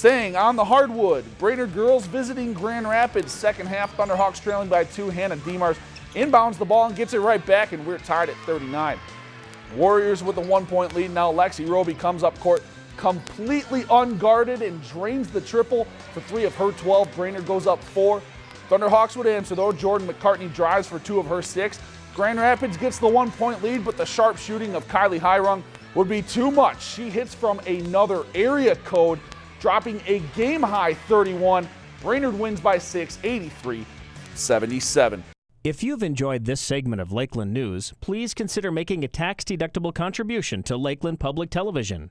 Staying on the hardwood, Brainerd girls visiting Grand Rapids. Second half, Thunderhawks trailing by two. Hannah Demars inbounds the ball and gets it right back, and we're tied at 39. Warriors with a one-point lead. Now Lexi Roby comes up court completely unguarded and drains the triple for three of her 12. Brainerd goes up four. Thunderhawks would answer though. Jordan McCartney drives for two of her six. Grand Rapids gets the one-point lead, but the sharp shooting of Kylie Hirung would be too much. She hits from another area code dropping a game high 31. Brainerd wins by 6, 83 77. If you've enjoyed this segment of Lakeland News, please consider making a tax-deductible contribution to Lakeland Public Television.